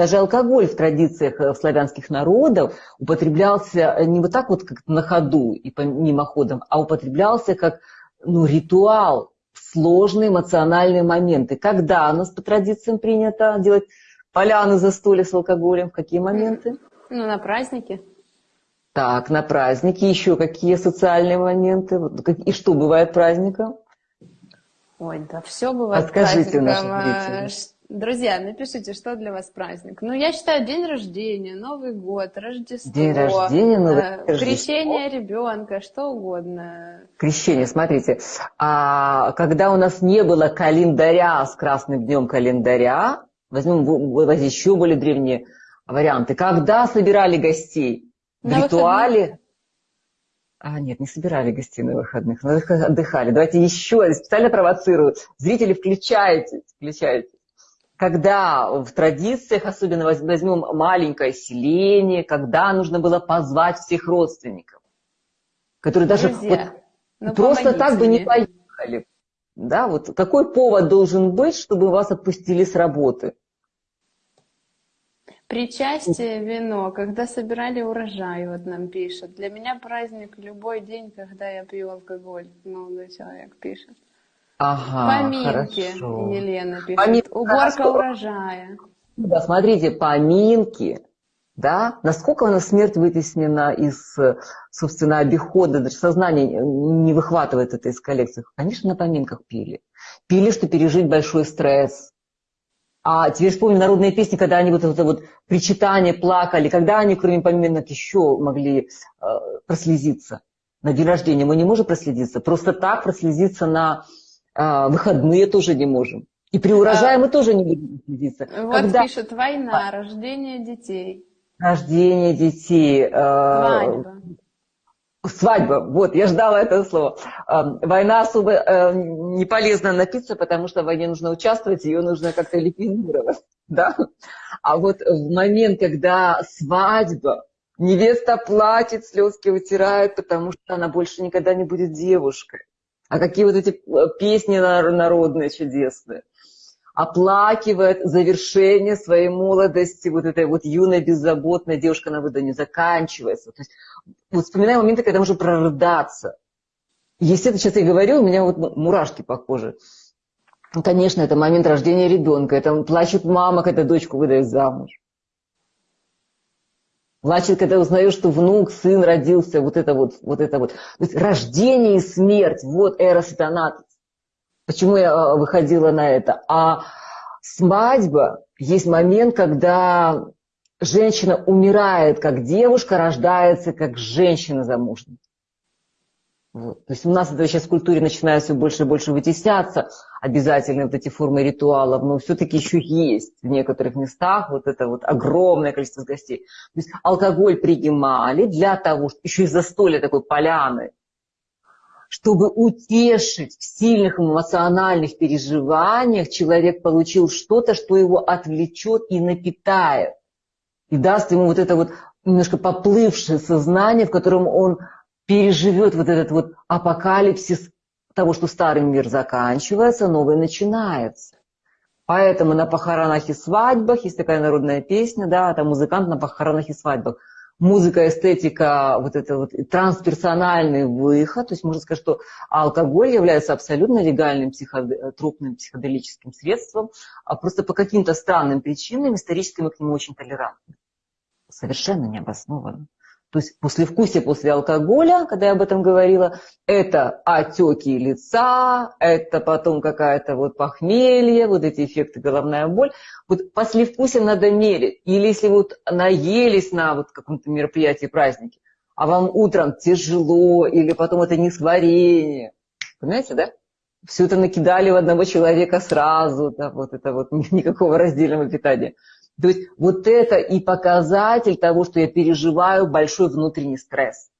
Даже алкоголь в традициях э, славянских народов употреблялся не вот так вот как на ходу и по мимоходам, а употреблялся как ну, ритуал, сложные эмоциональные моменты. Когда у нас по традициям принято делать поляны застолья с алкоголем? В какие моменты? Ну, на праздники. Так, на праздники. Еще какие социальные моменты? И что бывает праздником? Ой, да все бывает Расскажите праздником. А, друзья, напишите, что для вас праздник. Ну, я считаю, день рождения, Новый год, Рождество. День рождения, Новый э, Рождество. Крещение ребенка, что угодно. Крещение, смотрите. А когда у нас не было календаря с красным днем календаря, возьмем еще более древние варианты. Когда собирали гостей? В На ритуале? Выходные. А, нет, не собирали гостей на выходных, но отдыхали. Давайте еще, специально провоцирую. Зрители, включайтесь, включайтесь. Когда в традициях, особенно возьмем маленькое селение, когда нужно было позвать всех родственников, которые даже Друзья, вот, ну, просто так бы не поехали. Да, вот какой повод должен быть, чтобы вас отпустили с работы? Причастие вино, когда собирали урожай, вот нам пишет. Для меня праздник любой день, когда я пью алкоголь, молодой человек пишет. Ага, Поминки, хорошо. Елена пишет. Помин... Уборка хорошо. урожая. Да, смотрите, поминки, да, насколько у нас смерть вытеснена из, собственно, обихода, даже сознание не выхватывает это из коллекции. Конечно, на поминках пили. Пили, что пережить большой стресс, а теперь вспомню народные песни, когда они вот это вот причитание плакали, когда они, кроме поминок, еще могли э, прослезиться. На день рождения мы не можем прослезиться. Просто так прослезиться на э, выходные тоже не можем. И при урожае а, мы тоже не будем прослезиться. Вот когда... пишет война, рождение детей. Рождение детей. Э, Свадьба. Свадьба, вот, я ждала этого слова. Война особо э, не полезно напиться, потому что в войне нужно участвовать, ее нужно как-то ликвидировать. Да? А вот в момент, когда свадьба, невеста платит, слезки вытирает, потому что она больше никогда не будет девушкой. А какие вот эти э, песни народные чудесные оплакивает завершение своей молодости, вот этой вот юной, беззаботной девушка на выдании заканчивается. То есть вот вспоминаю моменты, когда можно прорыдаться. Если это сейчас я говорю, у меня вот мурашки по коже. Конечно, это момент рождения ребенка, это плачет мама, когда дочку выдает замуж. Плачет, когда узнаешь, что внук, сын родился, вот это вот, вот это вот. То есть рождение и смерть, вот эрос и тонатус. Почему я а, выходила на это? А свадьба есть момент, когда женщина умирает как девушка, рождается как женщина замужняя. Вот. То есть у нас это сейчас в культуре начинает все больше и больше вытесняться, обязательно вот эти формы ритуалов, но все-таки еще есть в некоторых местах вот это вот огромное количество гостей. То есть алкоголь принимали для того, что еще и застолье такой поляны, чтобы утешить в сильных эмоциональных переживаниях, человек получил что-то, что его отвлечет и напитает. И даст ему вот это вот немножко поплывшее сознание, в котором он переживет вот этот вот апокалипсис того, что старый мир заканчивается, новый начинается. Поэтому на похоронах и свадьбах есть такая народная песня, да, там музыкант на похоронах и свадьбах музыка, эстетика, вот это вот трансперсональный выход, то есть можно сказать, что алкоголь является абсолютно легальным психодропным психоделическим средством, а просто по каким-то странным причинам исторически мы к нему очень толерантны. Совершенно необоснованно. То есть послевкусие после алкоголя, когда я об этом говорила, это отеки лица, это потом какая-то вот похмелье, вот эти эффекты головная боль. Вот послевкусие надо мерить. Или если вот наелись на вот каком-то мероприятии, празднике, а вам утром тяжело, или потом это не сварение. Понимаете, да? Все это накидали в одного человека сразу, да, вот это вот никакого раздельного питания. То есть вот это и показатель того, что я переживаю большой внутренний стресс.